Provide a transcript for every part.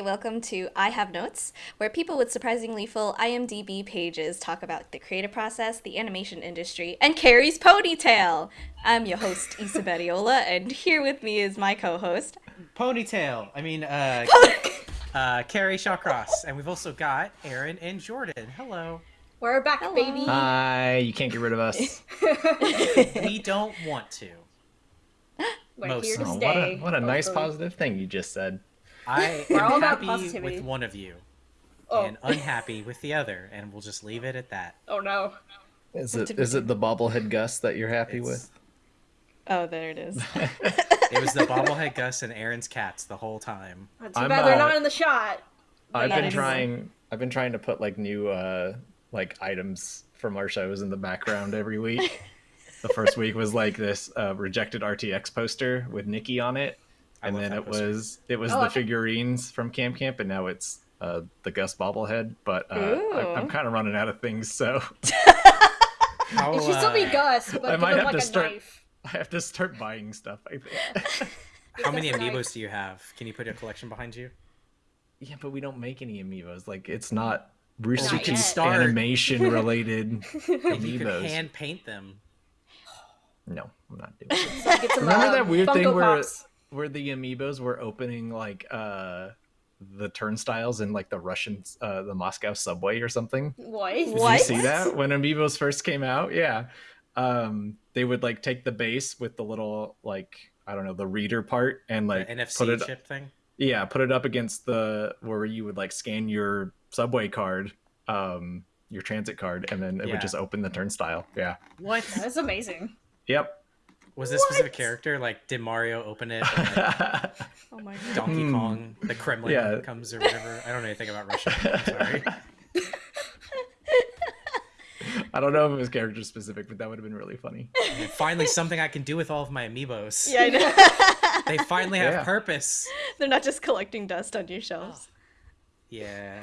Hey, welcome to I Have Notes, where people with surprisingly full IMDb pages talk about the creative process, the animation industry, and Kerry's ponytail. I'm your host, Issa Badiola, and here with me is my co-host. Ponytail. I mean, uh, uh, Kerry Shawcross, and we've also got Aaron and Jordan. Hello. We're back, Hello. baby. Hi, you can't get rid of us. We don't want to. We're most here to of Oh, them. what stay. a what a nice hopefully. positive thing you just said. I We're all am happy with one of you, Oh. and unhappy with the other, and we'll just leave it at that. Oh no. Is What it did we is it the bobblehead Gus that you're happy It's- with? Oh, there it is. It was the bobblehead Gus and Aaron's cats the whole time. Too I'm, bad they're uh, not in the shot. I've That been is- trying I've been trying to put like new uh like items from our shows in the background every week. the first week was like this uh, rejected RTX poster with Nikki on it, I and then it poster. was it was Oh, the think- figurines from Camp Camp, and now it's uh, the Gus bobblehead. But uh, I, I'm kind of running out of things, so How, It should still be uh, Gus, but I might have like to start- knife. I have to start buying stuff. I think. How many Gus knife. amiibos do you have? Can you put a collection behind you? Yeah, but we don't make any amiibos. Like it's not Not Rooster. Teeth Start. animation related If you could hand paint them. No, I'm not doing it. So Remember that weird Funko thing Pops. where the amiibos were opening like uh the turnstiles in like the Russian uh the Moscow subway or something? What? Did What? you see that when amiibos first came out? Yeah. Um they would like take the base with the little like I don't know, the reader part and like the NFC put it chip thing. yeah, put it up against the where you would like scan your subway card, um your transit card and then it Yeah. would just open the turnstile. Yeah. What? That's amazing. Yep. Was this specific character? Like, did Mario open it? and, like, Oh my god. Donkey Hmm. Kong, the Kremlin Yeah. comes or whatever. I don't know anything about Russia. I'm sorry. I don't know if it was character specific, but that would have been really funny. And finally, something I can do with all of my amiibos. Yeah, I know. They finally have Yeah. purpose. They're not just collecting dust on your shelves. Yeah.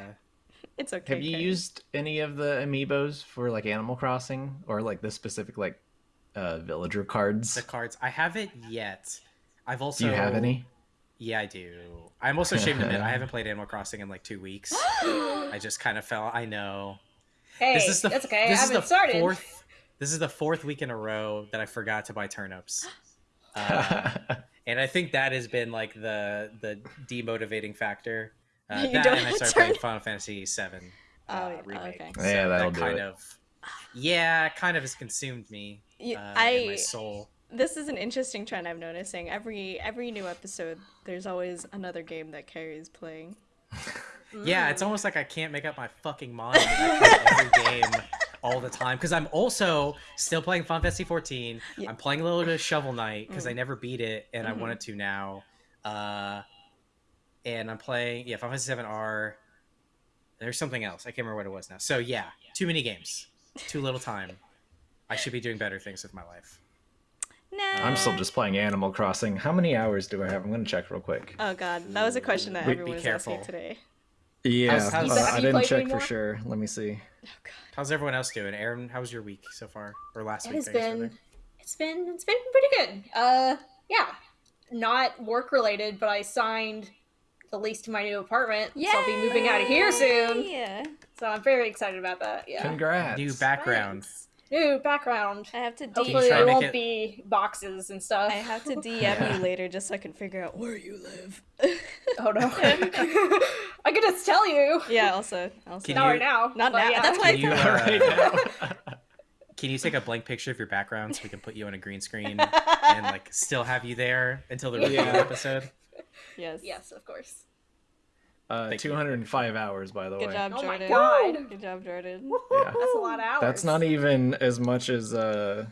It's okay. Have you Kerry. used any of the amiibos for like Animal Crossing or like this specific like uh villager cards? The cards. I haven't yet. I've also. Do you have any? Yeah, I do. I'm also ashamed to admit I haven't played Animal Crossing in like two weeks. I just kind of fell. I know. Hey, this is the. that's okay. This I is the started. fourth. This is the fourth week in a row that I forgot to buy turnips. Uh, and I think that has been like the the demotivating factor. Uh, You that don't and I have started playing turn- Final Fantasy VII Oh, uh, oh, remake. okay. So Yeah, that'll that do kind it. of. Yeah, kind of has consumed me. You- uh, I and my soul. this is an interesting trend I'm noticing. Every every new episode, there's always another game that Kerry's playing. Yeah, it's almost like I can't make up my fucking mind. I every game all the time because I'm also still playing Final Fantasy 14. Yeah. I'm playing a little bit of Shovel Knight because I Mm. never beat it and I Mhm. wanted to now. Uh, and I'm playing yeah Final Fantasy 7 R. There's something else I can't remember what it was now. So yeah, too many games, too little time. I should be doing better things with my life. Nah. I'm still just playing Animal Crossing. How many hours do I have? I'm gonna check real quick. Oh god, that was a question that everyone be was asking today. Yeah, How's- how's- uh, I you didn't check anymore? for sure. Let me see. Oh god. How's everyone else doing? Aaron, how was your week so far or last It week? has been. rather? It's been. It's been pretty good. Uh, yeah, not work related, but I signed the lease to my new apartment, so I'll be moving out of here soon. Yeah. So I'm very excited about that. Yeah. Congrats. New background. Thanks. New background. I have to D- Hopefully try there won't it- be boxes and stuff. I have to DM Yeah. you later just so I can figure out where you live. Oh no. I could just tell you. yeah, also also Can Not you- right now. Not now. yeah. That's why I Can you, thought- uh, right now. Can you take a blank picture of your background so we can put you on a green screen and like still have you there until the review Yeah. episode? Yes. Yes, of course. Uh, Thank you. 205 hours, by the way. Good way. job, Oh my God. Good job, Jordan. Yeah. That's a lot of hours. That's not even as much as uh,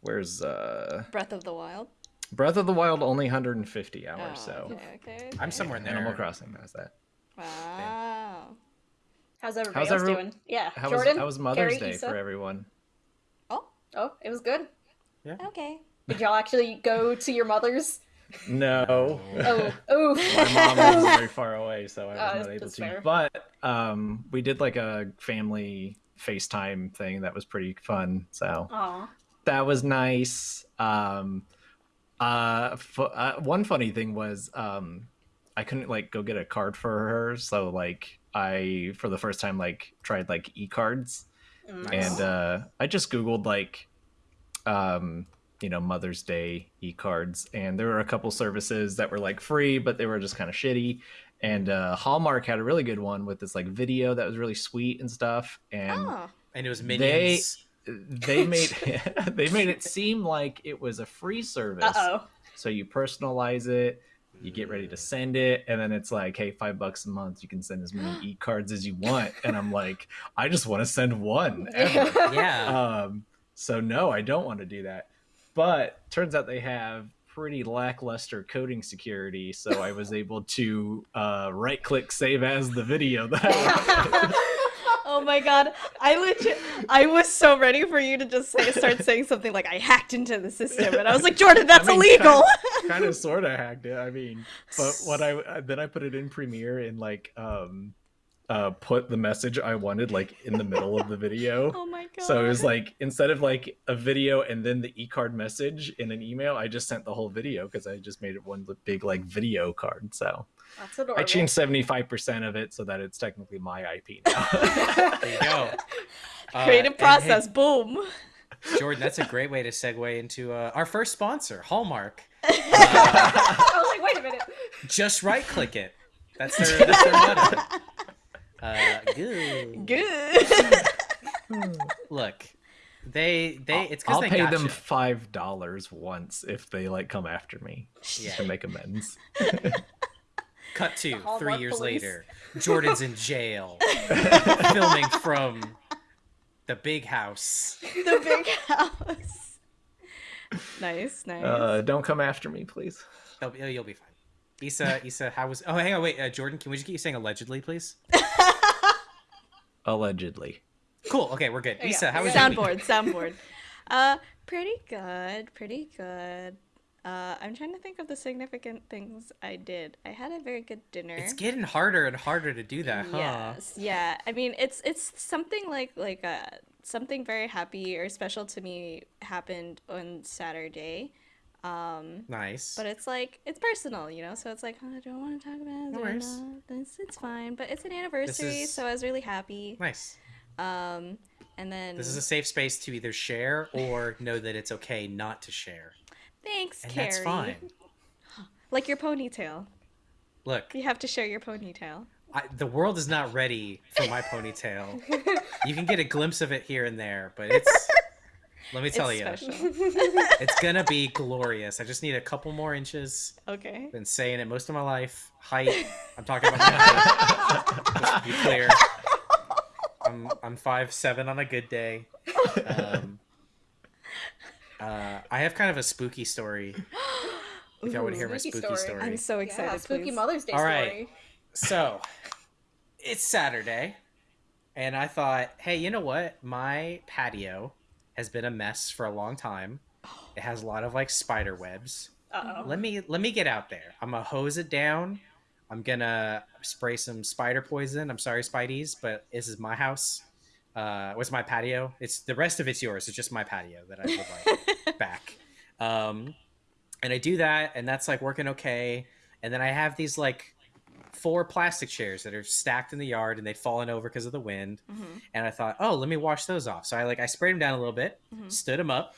where's uh, Breath of the Wild. Breath of the Wild only 150 hours. Oh, so okay, okay, okay. I'm somewhere in there. Animal Crossing has that. Wow. How's everybody How's else every- doing? Yeah. How Jordan. was how was Mother's Kerry, Day Issa? for everyone? Oh, Oh, it was good. Yeah. Okay. Did y'all actually go to your mother's? No. Oh, oh. my mom lives very far away, so I was Uh, not able to. fair. But um, we did like a family FaceTime thing that was pretty fun. So Aw. that was nice. Um, uh, uh, one funny thing was um, I couldn't like go get a card for her, so like I for the first time like tried like e cards, Nice. and uh, I just googled like, um, you know, Mother's Day e cards, and there were a couple services that were like free, but they were just kind of shitty. And uh, Hallmark had a really good one with this like video that was really sweet and stuff, and Oh. And it was They- minions. they made they made it seem like it was a free service. Uh oh. So you personalize it, you get ready to send it, and then it's like, hey, five bucks a month, you can send as many e cards as you want. And I'm like, I just want to send one ever. Yeah. um, so no, I don't want to do that. But turns out they have pretty lackluster coding security, so I was able to uh, right click save as the video that I Oh my god, I legit, I was so ready for you to just say, start saying something like I hacked into the system, and I was like, Jordan, that's I mean, illegal. kind of sort of hacked it. I mean, but what I then I put it in Premiere and like um uh put the message I wanted like in the middle of the video. oh my god. So it was like instead of like a video and then the e-card message in an email, I just sent the whole video because I just made it one big like video card. So That's adorable. I changed seventy five percent of it so that it's technically my IP now. There you go. Uh, creative and hey, process. Boom. Jordan, that's a great way to segue into uh, our first sponsor, Hallmark. I was like, wait a minute. Just right click it. That's their, that's their motto. Uh, good. Good. Look, they they it's because I'll they pay got them you. five dollars once if they like come after me Yeah. to make amends. Cut to Hallmark three years police. later. Jordan's in jail, filming from the big house. the big house. Nice, nice. Uh, don't come after me, please. You'll be, you'll be fine. Issa, Issa, how was? Oh, hang on, wait, uh, Jordan, can we just get you saying allegedly, please? Allegedly. Cool. Okay, we're good. Yeah, Issa, how was yeah. your week? soundboard, soundboard. Uh, pretty good, pretty good. Uh, I'm trying to think of the significant things I did. I had a very good dinner. It's getting harder and harder to do that, huh? Yes, yeah. I mean, it's it's something like like uh something very happy or special to me happened on Saturday. Um, Nice. but it's like it's personal, you know. So it's like oh, I don't want to talk about it. No worries. It's, it's fine, but it's an anniversary, is- so I was really happy. nice. Um, and then This is a safe space to either share or know that it's okay not to share. thanks, And Kerry. that's fine. Like your ponytail, Look, you have to share your ponytail. I, the world is not ready for my ponytail. You can get a glimpse of it here and there, but it's. Let me tell it's you, it's gonna be glorious. I just need a couple more inches. okay. Been saying it most of my life. Height. I'm talking about my height. Just to be clear. I'm I'm five seven on a good day. Um, uh, I have kind of a spooky story. If y'all want to hear my Spooky spooky story. story. I'm so excited. yeah, spooky please. Mother's Day All right. story. So, it's Saturday, and I thought, hey, you know what? My patio has been a mess for a long time. It has a lot of like spider webs. Uh oh. Let me let me get out there. I'm gonna hose it down. I'm gonna spray some spider poison. I'm sorry, Spideys, but this is my house. Uh, what's my patio? It's the rest of it's yours. It's just my patio that I would like back. Um, and I do that, and that's like working okay. And then I have these like four plastic chairs that are stacked in the yard, and they'd fallen over because of the wind. Mhm. And I thought, oh, let me wash those off. So I like I sprayed them down a little bit, Mhm. stood them up,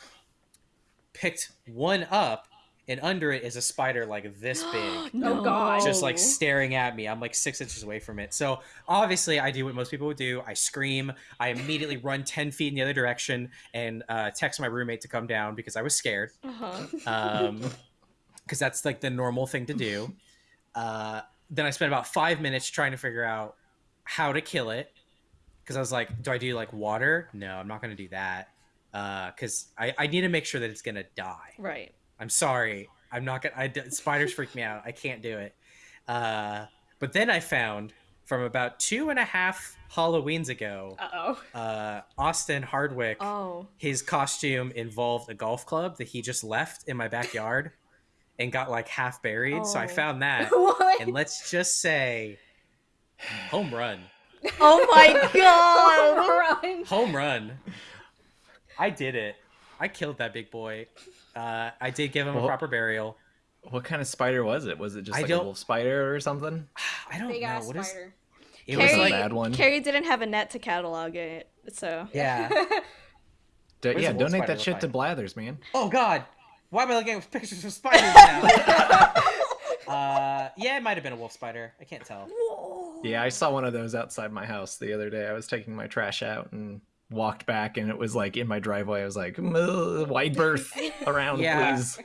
picked one up, and under it is a spider like this big Oh, God. just like staring at me. I'm like six inches away from it. So obviously, I do what most people would do. I scream. I immediately run ten feet in the other direction and uh, text my roommate to come down because I was scared. Uh-huh. Um, because that's like the normal thing to do. Uh, then I spent about five minutes trying to figure out how to kill it. Because I was like, do I do like water? No, I'm not going to do that. Because I, I need to make sure that it's going to die. Right. I'm sorry. I'm not gonna. I, d- spiders freak me out. I can't do it. Uh, but then I found from about two and a half Halloweens ago, Uh oh. uh, Austin Hardwick, Oh. his costume involved a golf club that he just left in my backyard and got like half buried. So I Oh. found that, what? and let's just say, home run, Oh my god. home Run. home run. I did it. I killed that big boy. Uh, I did give him a proper burial. What kind of spider was it? Was it just I like a don't- wolf spider or something? I don't Big know ass what is. spider. It was was a Kerry, bad one. Kerry didn't have a net to catalog it, so yeah. Do- yeah, donate that look shit to? Blathers, man. Oh God, why am I looking at pictures of spiders now? uh, yeah, it might have been a wolf spider. I can't tell. Yeah, I saw one of those outside my house the other day. I was taking my trash out and walked back, and it was like in my driveway. I was like, "Ugh, wide berth around, Yeah. please.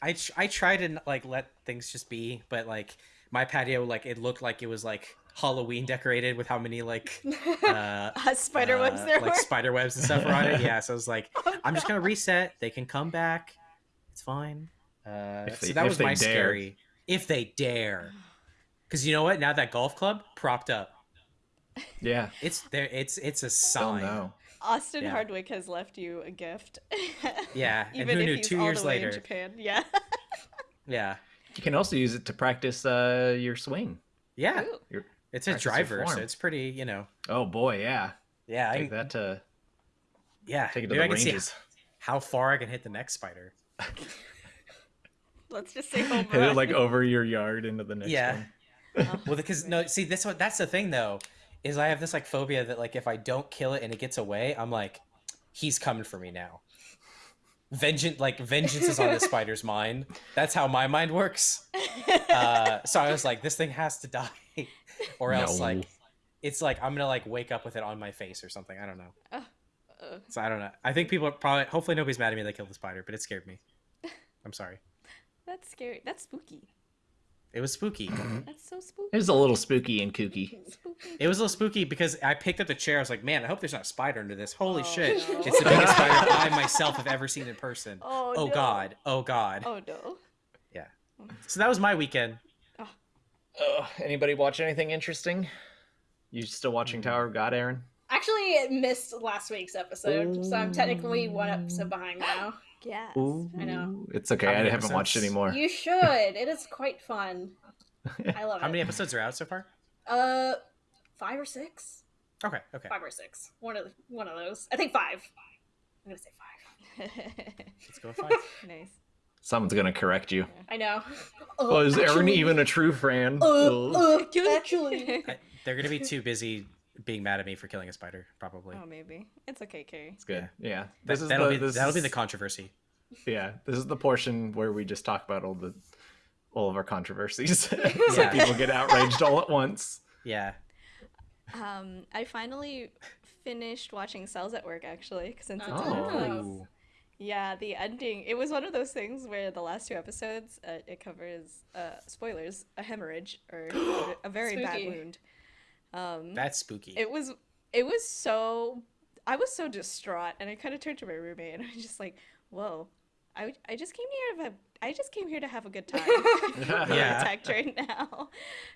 I tr- I try to like let things just be, but like my patio, like it looked like it was like Halloween decorated with how many like uh, uh, spider webs uh, there like were. spider webs and stuff were on it. Yeah, so I was like, I'm just gonna reset. They can come back. It's fine. Uh, they- so that was my dare. scary. If they dare, because you know what? Now that golf club propped up, Yeah, it's there. It's it's a still sign. no. Austin Yeah. Hardwick has left you a gift. Yeah, and even who if knew he's two all years the way in later- Japan. Yeah. Yeah, You can also use it to practice uh, your swing. yeah. Your, It's a driver, so it's pretty. You know. oh boy, yeah. Yeah, Take can, that to yeah. take it to maybe the I can see ranges. how far I can hit the next spider. Let's just say home Hit it run. like over your yard into the next Yeah. one. Well, because no, see, that's what that's the thing though, is I have this like phobia that like if I don't kill it and it gets away, I'm like, he's coming for me now. Vengeance, like vengeance is on the spider's mind. That's how my mind works. Uh, so I was like, this thing has to die, or else No. like, it's like I'm gonna like wake up with it on my face or something. I don't know. Uh, So I don't know. I think people are probably, hopefully nobody's mad at me that I killed the spider, but it scared me. I'm sorry. That's scary. That's spooky. It was spooky. That's so spooky. It was a little spooky and kooky. Spooky. It was a little spooky because I picked up the chair. I was like, man, I hope there's not a spider under this. Holy Oh, shit. no. It's the biggest spider I myself have ever seen in person. Oh, Oh, no. God. Oh, God. Oh no. Yeah. So that was my weekend. Ugh, anybody watch anything interesting? You still watching Mm. Tower of God, Aaron? Actually, it missed last week's episode, so I'm technically one episode behind now. Yes. I know. It's okay. I haven't watched episodes? anymore. You should. It is quite fun. I love How it. How many episodes are out so far? Uh, five or six? Okay, okay. Five or six. One of one of those. I think five. I'm gonna say five. Let's go with five. nice. Someone's gonna correct you. I know. Oh, is Aaron actually- even a true fan? Uh, uh, actually. I, they're going to be too busy being mad at me for killing a spider, probably. oh, maybe it's okay, Kerry. It's good. Yeah. That, This is that'll the, be this that'll be the controversy. Yeah, this is the portion where we just talk about all the all of our controversies, so Yeah. people get outraged all at once. Yeah. Um, I finally finished watching Cells at Work actually, since it's Oh. on Netflix. Yeah, the ending. It was one of those things where the last two episodes, uh, it covers uh, spoilers, a hemorrhage or a very bad wound. Um, That's spooky. it was. It was so. I was so distraught, and I kind of turned to my roommate, and I was just like, "Whoa." I, I just came here to have, I just came here to have a good time. I'm really Yeah. attacked right now.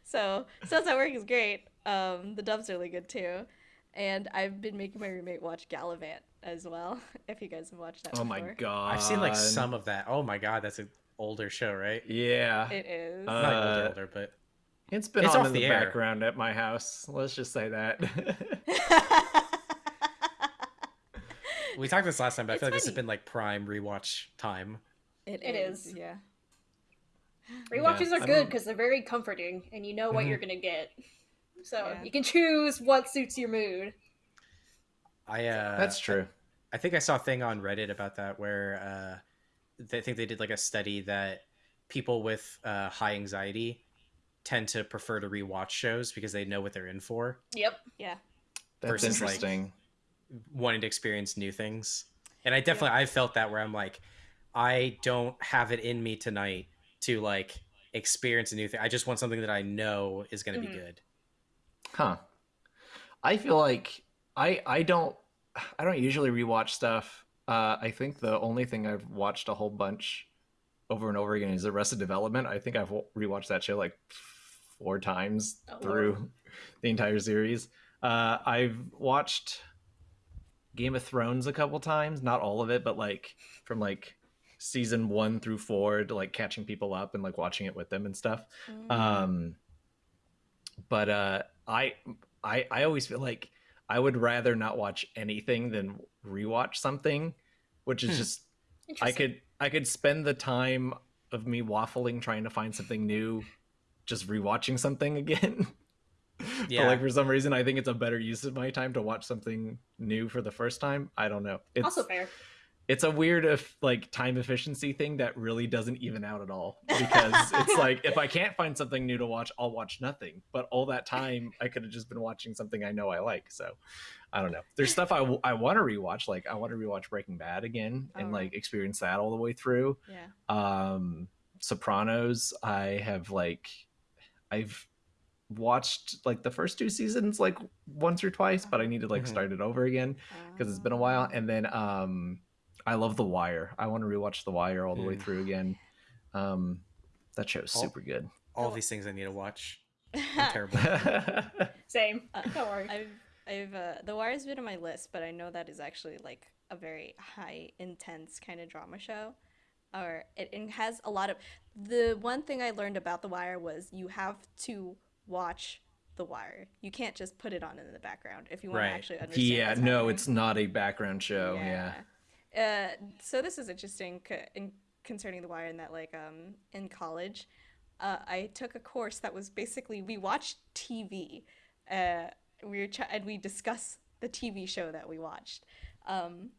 So Cells at Work is great. Um, the dub's really good too. And I've been making my roommate watch Galavant as well. If you guys have watched that Oh my god! I've seen like some of that. Oh my god, that's an older show, right? Yeah, It is. Uh, Not older, older, but it's been it's on off in the the, air. background at my house. Let's just say that. we talked this last time. But I It's feel like this has been like prime rewatch time. it, It is. is. Yeah. Rewatches Yeah, are good because they're very comforting, and you know what Mhm. you're gonna get. So Yeah. you can choose what suits your mood. I uh, That's true. I think I saw a thing on Reddit about that where uh, they think they did like a study that people with uh, high anxiety tend to prefer to rewatch shows because they know what they're in for, Yep. Yeah. That's versus, like, interesting. wanting to experience new things. And I definitely I felt that where I'm like, I don't have it in me tonight to like experience a new thing. I just want something that I know is going to Mhm. be good. Huh. I feel like I I don't I don't usually rewatch stuff. Uh, I think the only thing I've watched a whole bunch over and over again is Arrested Development. I think I've wa- rewatched that show like four times Oh, through the entire series. Uh, I've watched Game of Thrones a couple times, not all of it, but like from like season one through four to like catching people up and like watching it with them and stuff Mm. um but uh i i i always feel like i would rather not watch anything than rewatch something which is Hmm. just i could i could spend the time of me waffling trying to find something new, just rewatching something again. Yeah. But like for some reason, I think it's a better use of my time to watch something new for the first time. I don't know. It's also fair. it's a weird if like time efficiency thing that really doesn't even out at all because it's like if I can't find something new to watch, I'll watch nothing. But all that time, I could have just been watching something I know I like. So I don't know. There's stuff I, w- I want to rewatch. Like I want to rewatch Breaking Bad again and Oh. like experience that all the way through. Yeah. Um, Sopranos, I have like I've watched like the first two seasons like once or twice, but I need to like Mhm. start it over again because it's been a while. And then um, I love The Wire. I want to rewatch The Wire all the way Mm. through again. Um, that show's Oh. super good. All these things I need to watch. I'm terrible. Same. Uh, Don't worry. I've I've uh, The Wire's been on my list, but I know that is actually like a very high intense kind of drama show. Or it, it has a lot of the one thing I learned about The Wire was you have to watch The Wire. You can't just put it on in the background if you want Right. to actually understand. yeah, no, it's not a background show. Yeah. Uh, so this is interesting in, concerning The Wire in that, like, um, in college, uh, I took a course that was basically we watched TV. Uh, we were ch- and we discuss the TV show that we watched. Um,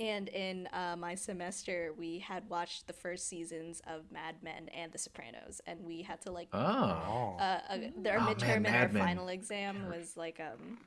and in uh, my semester, we had watched the first seasons of Mad Men and The Sopranos, and we had to like Oh. Uh, uh, their Oh, man, midterm and our Men. final exam was like um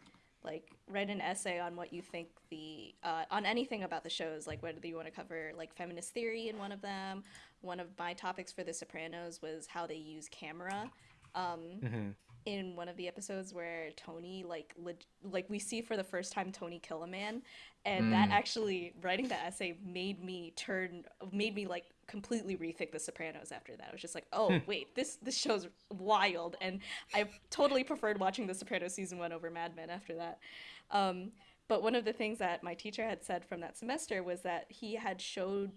like write an essay on what you think the uh, on anything about the shows like whether you want to cover like feminist theory in one of them one of my topics for the sopranos was how they use camera um, Mhm. In one of the episodes where Tony like leg- like we see for the first time Tony kill a man and that actually writing that essay made me turn made me like completely rethink the Sopranos after that. I was just like, "Oh, wait, this this show's wild." And I totally preferred watching the Sopranos season 1 over Mad Men after that. Um, but one of the things that my teacher had said from that semester was that he had showed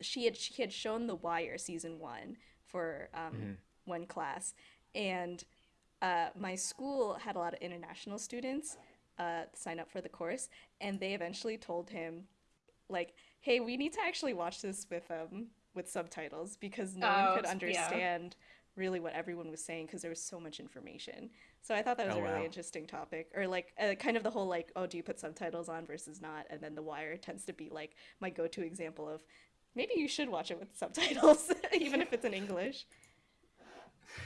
she had she had shown The Wire season one for um, one class, and uh, my school had a lot of international students uh, sign up for the course, and they eventually told him, like, "Hey, we need to actually watch this with um with subtitles because no Oh, one could yeah. understand." really what everyone was saying because there was so much information so i thought that was Oh, a really wow. interesting topic or like uh, kind of the whole like oh do you put subtitles on versus not and then the wire tends to be like my go-to example of maybe you should watch it with subtitles even if it's in english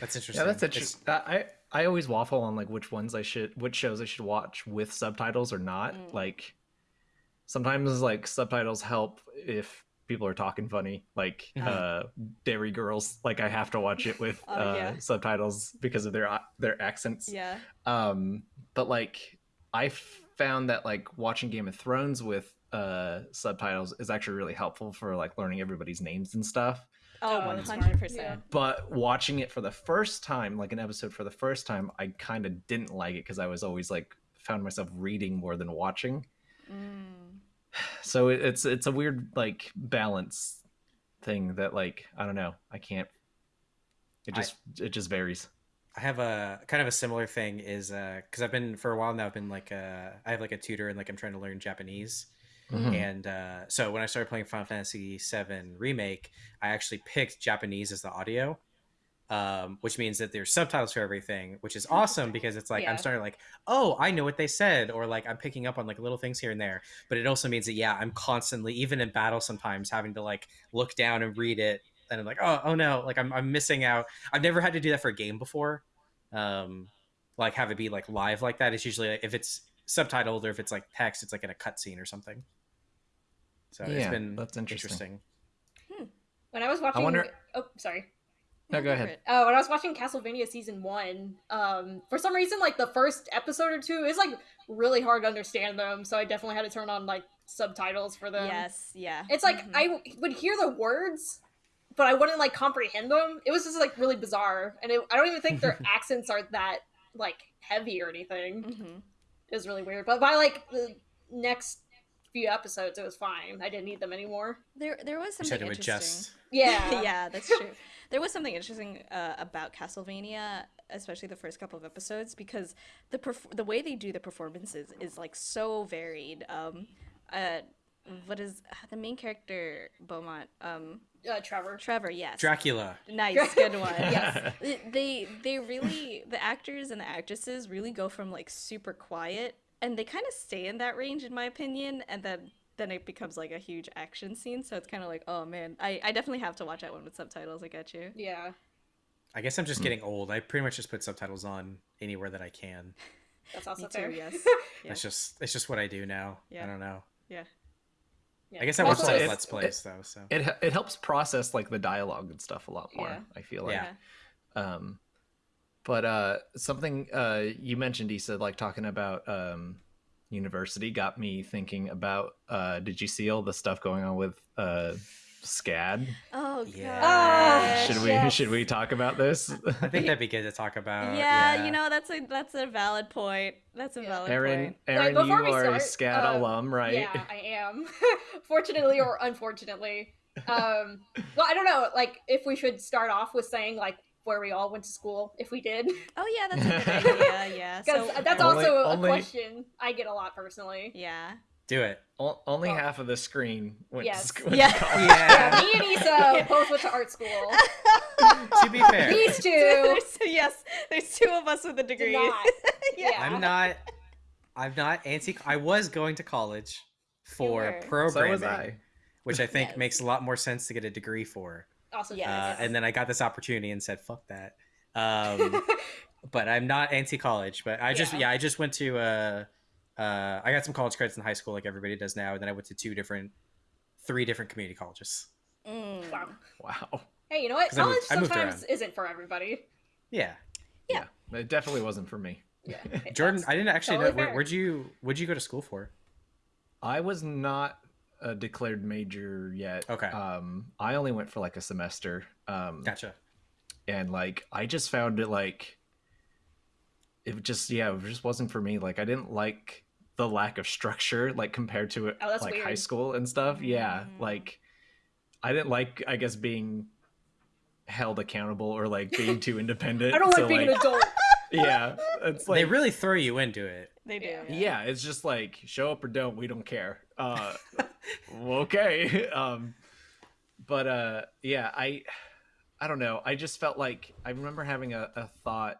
That's interesting. Yeah, that's It's- interesting. I I always waffle on like which ones I should, which shows I should watch with subtitles or not. Mm. Like sometimes like subtitles help if people are talking funny, like uh Derry Girls. Like I have to watch it with Oh, uh, yeah. subtitles because of their their accents. yeah Um, but like I found that like watching Game of Thrones with uh subtitles is actually really helpful for like learning everybody's names and stuff oh Oh, that's 100% smart. but watching it for the first time like an episode for the first time i kind of didn't like it because i was always like found myself reading more than watching Mm. so it's it's a weird like balance thing that like i don't know i can't it I- just it just varies I have a kind of a similar thing is because I've been for a while now. I've been like uh, I have like a tutor and like I'm trying to learn Japanese. Mhm. And uh, so when I started playing Final Fantasy VII Remake, I actually picked Japanese as the audio, um, which means that there's subtitles for everything, which is awesome because it's like Yeah. I'm starting like, oh, I know what they said, or like I'm picking up on like little things here and there. But it also means that yeah, I'm constantly, even in battle, sometimes having to like look down and read it, and I'm like, oh, oh no, like I'm I'm missing out. I've never had to do that for a game before. Um, like have it be like live like that. It's usually like, if it's subtitled or if it's like text, it's like in a cutscene or something. So it's Yeah, been that's interesting. When I was watching, wonder- oh sorry. no go ahead it. Uh, when I was watching Castlevania season one, um, for some reason, like the first episode or two is like really hard to understand them, so I definitely had to turn on like subtitles for them. yes yeah It's like Mhm. I w- would hear the words, but I wouldn't like comprehend them. It was just like really bizarre, and it, I don't even think their accents are that like heavy or anything. Mhm. It was really weird. But by like the next few episodes, it was fine. I didn't need them anymore. there there was something interesting adjust. Yeah, yeah, that's true. There was something interesting uh, about Castlevania, especially the first couple of episodes, because the perf- the way they do the performances is like so varied. Um, uh, what is the main character Belmont? Um, Uh, Trevor. Trevor, yes. Dracula. Nice, good one. Yes. They they really the actors and the actresses really go from like super quiet and they kind of stay in that range in my opinion and then then it becomes like a huge action scene so it's kind of like oh man I, I definitely have to watch that one with subtitles i get you Yeah. I guess I'm just getting old. I pretty much just put subtitles on anywhere that I can. That's also Me too, fair. yes. Yeah. It's just it's just what I do now. Yeah. I don't know. yeah Yeah. I guess I watch Also, those it- Let's Plays though. So It it helps process like the dialogue and stuff a lot more. Yeah. I feel like. Yeah. Um, but uh, something uh, you mentioned, Issa, like talking about um, university, got me thinking about. Uh, did you see all the stuff going on with uh, SCAD? oh Yeah. Ah, Should we yes. should we talk about this? I think that'd be good to talk about. yeah, you know that's a that's a valid point that's a Yeah. valid Aaron, point Aaron, before you we are a start, SCAD uh, alum, right? Yeah, I am. Fortunately or unfortunately. Um, well, I don't know. Like, if we should start off with saying like where we all went to school, if we did, oh yeah that's a good idea yeah because so that's Only- also a only- question I get a lot personally. yeah Do it. O- only Oh. half of the screen went Yes. to school. Yeah. Yeah, Yeah. me and Issa both went to art school. to be fair, These two there's, yes there's two of us with a degree not. yeah. Yeah. I'm not. I'm not anti. I was going to college for were. So programming, which I think Yes. makes a lot more sense to get a degree for. Also, Yes. Uh, and then I got this opportunity and said, "Fuck that." Um, but I'm not anti-college. But I just Yeah. yeah, I just went to uh, uh, I got some college credits in high school like everybody does now, and then I went to two different, three different community colleges. Mm. wow. Wow. Hey, you know what? 'Cause I moved- College I moved sometimes isn't for everybody. Yeah, Yeah. It definitely wasn't for me. Yeah. Jordan, I didn't actually totally know where, fair. where'd you where'd you go to school for? I was not a declared major yet. Okay. Um, I only went for like a semester. Um, Gotcha. and like I just found it like it just yeah it just wasn't for me. Like I didn't like the lack of structure like compared to it Oh, that's like high school and stuff. Yeah, Mm. like I didn't like I guess being held accountable or like being too independent. I don't like So, being an adult. yeah, it's like they really throw you into it. They do Yeah. yeah. It's just like show up or don't we don't care. Uh okay um but uh yeah i i don't know. I just felt like i remember having a, a thought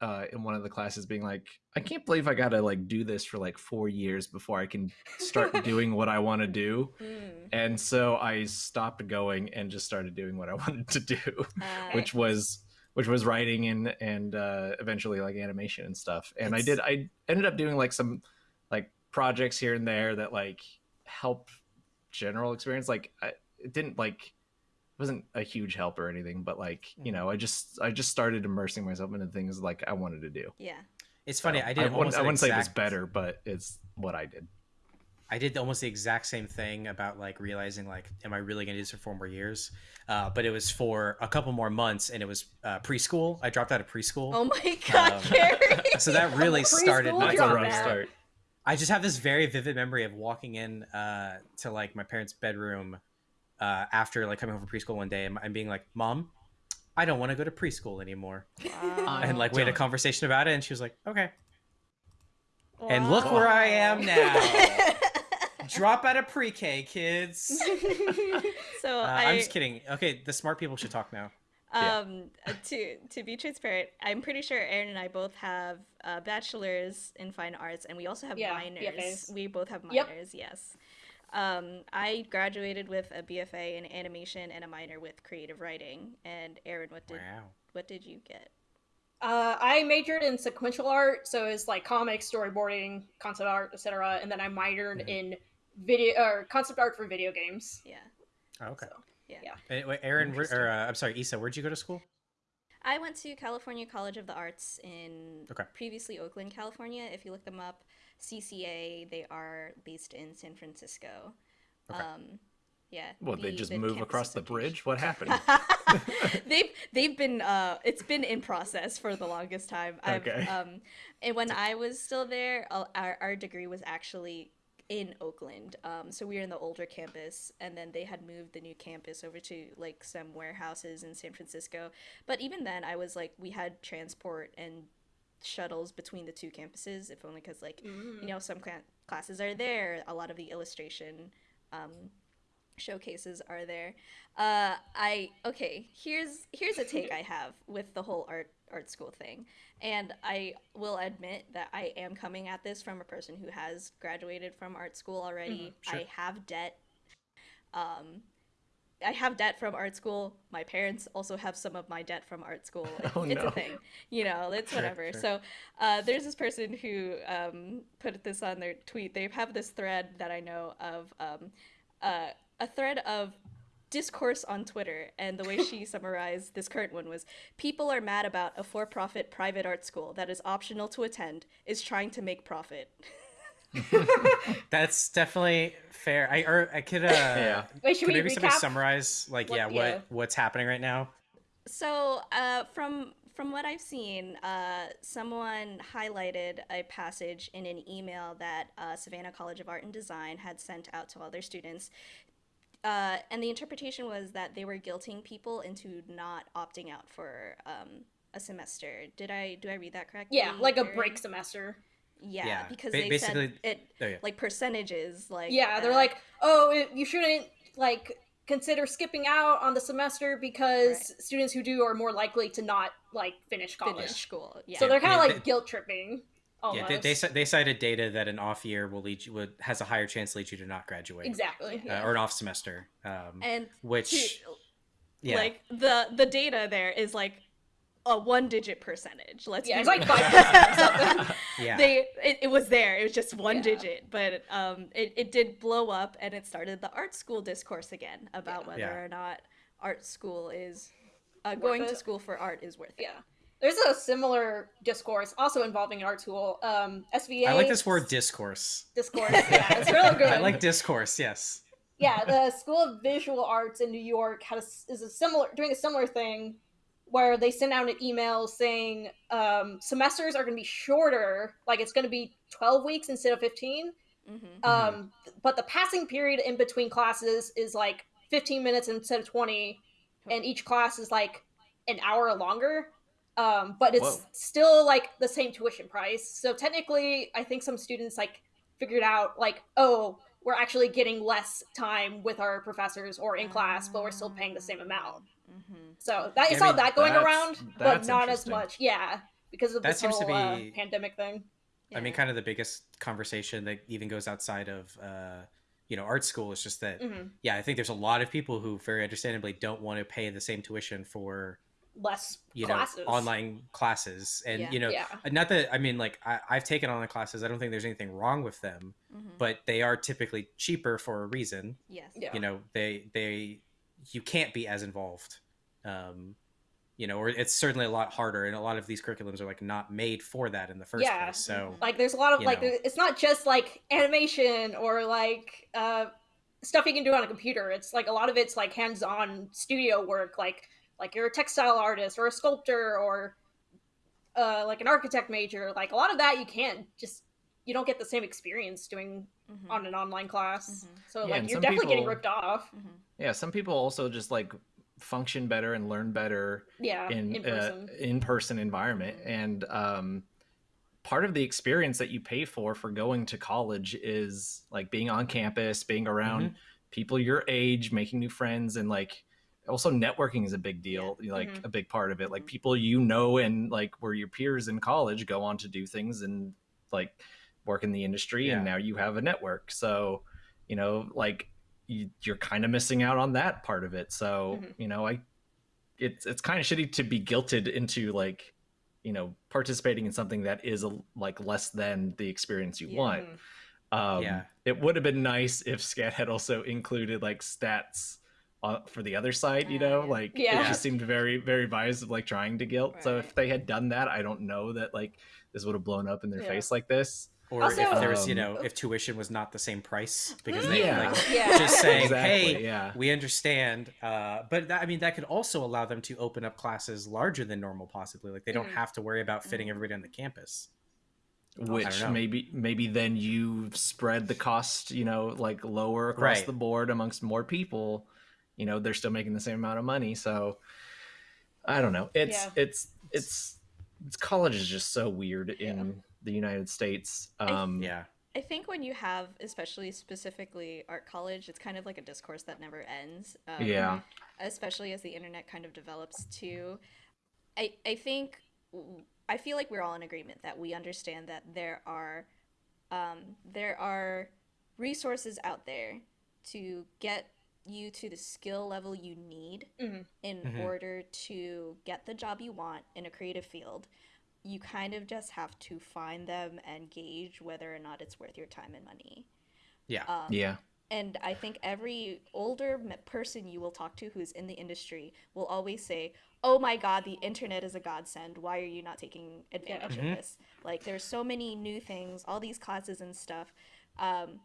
uh in one of the classes being like i can't believe i gotta like do this for like four years before i can start doing what i want to do. Mm. and so i stopped going and just started doing what i wanted to do Uh, which was which was writing and and uh, eventually like animation and stuff. And I did I ended up doing like some like projects here and there that like help general experience. Like I, it didn't like it wasn't a huge help or anything, but like you know I just I just started immersing myself into things like I wanted to do. yeah It's funny. So, I did. I wouldn't, I wouldn't say it was better, but it's what I did. I did almost the exact same thing about like realizing like, am I really going to do this for four more years? Uh, but it was for a couple more months, and it was uh, preschool. I dropped out of preschool, oh my god Um, Kerry so that really started my dropout. That's a rough start. I just have this very vivid memory of walking in uh, to like my parents' bedroom uh, after like coming home from preschool one day and, and being like, "Mom, I don't want to go to preschool anymore," Wow. and like we had a conversation about it, and she was like, "Okay." And look where I am now. Drop out of pre-K, kids. so Uh, I, I'm just kidding. Okay, the smart people should talk now. Um, uh, to to be transparent, I'm pretty sure Aaron and I both have uh, bachelors in fine arts, and we also have Yeah, minors. BFAs. We both have Yep. minors. Yes. Um, I graduated with a BFA in animation and a minor with creative writing. And Aaron, what did Wow. what did you get? Uh, I majored in sequential art, so it's like comics, storyboarding, concept art, etc. And then I minored Mhm. in video or concept art for video games. Yeah. Oh, okay. So, Yeah. Yeah. Wait, Aaron, where, or uh, I'm sorry, Issa, where'd you go to school? I went to California College of the Arts in Okay. previously Oakland, California. If you look them up, CCA, they are based in San Francisco. Okay. Um, yeah. Well, they just the move across the bridge. What happened? they've they've been uh it's been in process for the longest time. I've, Okay. Um, and when I was still there, uh, our our degree was actually in Oakland. Um, so we were in the older campus, and then they had moved the new campus over to like some warehouses in San Francisco. But even then, I was like, we had transport and shuttles between the two campuses, if only because like Mm. you know some cla- classes are there. A lot of the illustration um, showcases are there. Uh, I okay. Here's here's a take I have with the whole art art school thing, and I will admit that I am coming at this from a person who has graduated from art school already. Mm-hmm. Sure. I have debt. Um, I have debt from art school. My parents also have some of my debt from art school. It's, Oh, it's no. a thing, you know. It's Sure, whatever. sure. So uh, there's this person who um, put this on their tweet. They have this thread that I know of, um, uh, a thread of discourse on Twitter, and the way she summarized this current one was: "People are mad about a for-profit private art school that is optional to attend is trying to make profit." That's definitely fair. I or I could uh Yeah. Wait, should could we maybe somebody recap? summarize like What- yeah, yeah. what what's happening right now? So, uh, from from what I've seen, uh, someone highlighted a passage in an email that uh, Savannah College of Art and Design had sent out to all their students. Uh, and the interpretation was that they were guilting people into not opting out for um, a semester. Did I do I read that correctly? Yeah, like a break semester. Yeah, Yeah, because ba- they basically- said it oh, yeah. like percentages. Like Yeah, they're uh, like, oh, it, you shouldn't like consider skipping out on the semester because students who do are more likely to not like finish college. finish school. Yeah, So they're kind of Yeah, like they- guilt tripping. Yeah, they, they they cited data that an off year will lead you would has a higher chance to lead you to not graduate. exactly. Uh, or an off semester. Um, and which to- yeah. like the the data there is like a one digit percentage. Let's Yeah, be it's like five percent or something. yeah. they it, it was there. It was just one Yeah. digit, but um it, it did blow up and it started the art school discourse again about Yeah. whether Yeah. or not art school is uh, going to school for art is worth it. Yeah. There's a similar discourse also involving an art school. Um, SVA. I like this word discourse. discourse. Yeah, it's real good. I like discourse, yes. yeah, the School of Visual Arts in New York has is a similar doing a similar thing where they send out an email saying um, semesters are going to be shorter, like it's going to be 12 weeks instead of 15. Mm-hmm. Um, but the passing period in between classes is like 15 minutes instead of 20, and each class is like an hour longer. Um, but it's Whoa. still like the same tuition price. So technically, I think some students like figured out like, oh, we're actually getting less time with our professors or in class, but we're still paying the same amount. Mm-hmm. So that Yeah, I all mean, that going around, but not as much. Yeah, because of That this seems to whole uh, pandemic thing. I mean, kind of the biggest conversation that even goes outside of, uh, you know, art school is just that, Mhm. yeah, I think there's a lot of people who very understandably don't want to pay the same tuition for, less you classes. know, online classes. And, Yeah. you know, Yeah. not that, I mean, like, I, I've taken online classes. I don't think there's anything wrong with them, Mm-hmm. but they are typically cheaper for a reason. Yes. Yeah. You know, they, they, you can't be as involved. Um, you know, or it's certainly a lot harder, and a lot of these curriculums are like not made for that in the first Yeah. place. So, Like there's a lot of like know. it's not just like animation or like uh stuff you can do on a computer. It's like a lot of it's like hands-on studio work like like you're a textile artist or a sculptor or uh like an architect major. Like a lot of that you can't just you don't get the same experience doing Mhm. on an online class. Mhm. So Yeah, like you're some definitely getting ripped off. Mhm. Yeah, some people also just like function better and learn better Yeah, in in uh, person. in person environment and um part of the experience that you pay for for going to college is like being on campus being around Mm-hmm. people your age making new friends and like also networking is a big deal like Mhm. a big part of it like Mhm. people you know and like were your peers in college go on to do things and like work in the industry and now you have a network so you know like you, you're kind of missing out on that part of it so Mhm. you know i it's it's kind of shitty to be guilted into like you know participating in something that is a, like less than the experience you Yeah. want Mhm. um Yeah. it would have been nice if SCAD had also included like stats uh, for the other side you know like Yeah. it just seemed very very biased of like trying to guilt so if they had done that i don't know that like this would have blown up in their Yeah. face like this or Also- if there was, you Um, know, if tuition was not the same price because they Yeah. like Yeah. just saying, Exactly, hey, yeah. we understand. Uh, but that, I mean, that could also allow them to open up classes larger than normal, possibly. Like they don't Mhm. have to worry about Mm-hmm. fitting everybody on the campus. which maybe maybe then you spread the cost you know like lower across Right. the board amongst more people you know they're still making the same amount of money so i don't know it's Yeah. it's it's it's college is just so weird in the united states um Yeah. I think when you have, especially specifically art college, it's kind of like a discourse that never ends. Um, yeah. especially as the internet kind of develops too. I I think I feel like we're all in agreement that we understand that there are um, there are resources out there to get you to the skill level you need Mhm. in Mhm. order to get the job you want in a creative field. You kind of just have to find them and gauge whether or not it's worth your time and money. Yeah. Um, Yeah. and I think every older person you will talk to who's in the industry will always say, "Oh my God, the internet is a godsend. Why are you not taking advantage Mhm. of this? Like, there's so many new things, all these classes and stuff." Um,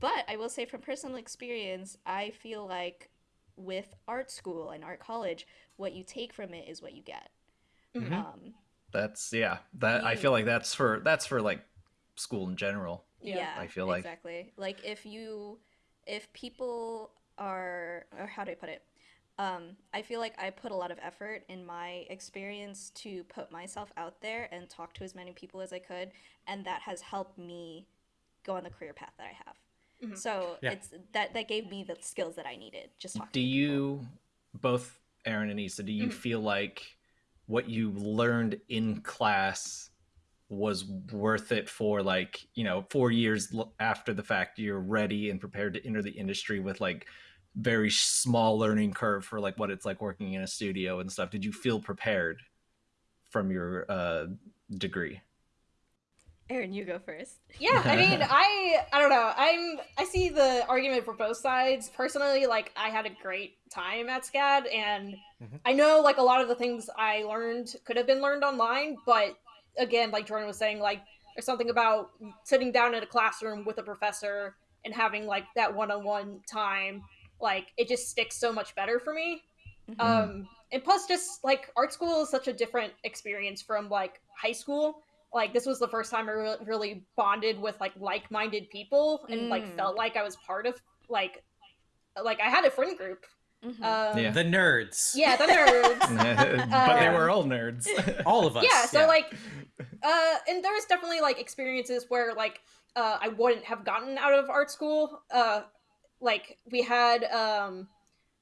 but I will say, from personal experience, I feel like with art school and art college, what you take from it is what you get. Mhm. Um, That's yeah. That I feel like that's for that's for like school in general. Yeah, yeah, I feel like- exactly like if you if people are or how do i put it um i feel like i put a lot of effort in my experience to put myself out there and talk to as many people as i could and that has helped me go on the career path that i have Mhm. so Yeah. it's that that gave me the skills that i needed just talking Do to you both Aaron and Issa, do you Mhm. feel like what you learned in class was worth it for like, you know, 4 years after the fact you're ready and prepared to enter the industry with like very small learning curve for like what it's like working in a studio and stuff. Did you feel prepared from your uh degree? Aaron you go first. Yeah i mean i i don't know. I'm i see the argument for both sides. Personally like i had a great time at scad and Mhm. i know like a lot of the things i learned could have been learned online but again like jordan was saying like there's something about sitting down in a classroom with a professor and having like that one-on-one time like it just sticks so much better for me. Mhm. um and plus just like art school is such a different experience from like high school like this was the first time i re- really bonded with like like-minded people and like Mm. felt like i was part of like like i had a friend group Mhm. um Yeah. The nerds. yeah the nerds but they Um, were all nerds. All of us. yeah so like uh and there was definitely like experiences where like uh i wouldn't have gotten out of art school uh like we had um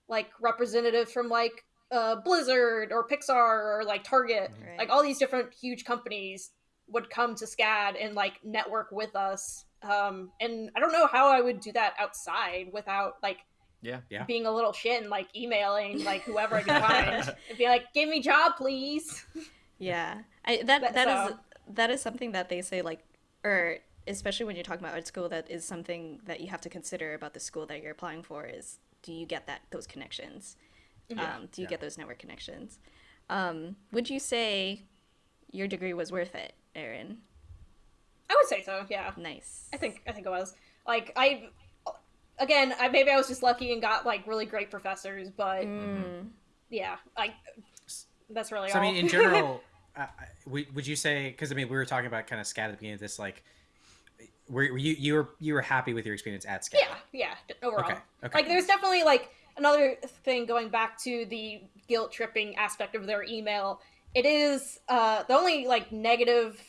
like representatives from like uh blizzard or pixar or like target Right. like all these different huge companies would come to scad and like network with us um and i don't know how i would do that outside without like yeah. Yeah. being a little shit and like emailing like whoever i could find and be like give me job please Yeah, I that But- that is so- that is something that they say like, or especially when you're talking about art school, that is something that you have to consider about the school that you're applying for. Is do you get that those connections? Yeah, Um, do you yeah. get those network connections? Um, would you say your degree was worth it, Aaron? i would say so yeah Nice. I think I think it was like I again I maybe I was just lucky and got like really great professors, but Mm, yeah, like that's really So I mean, in general, uh, would would you say? Because I mean, we were talking about kind of SCAD at the beginning of this. Like, were, were you you were you were happy with your experience at SCAD? yeah, yeah, overall. Okay. Okay. Like there's definitely like another thing going back to the guilt tripping aspect of their email. It is uh the only like negative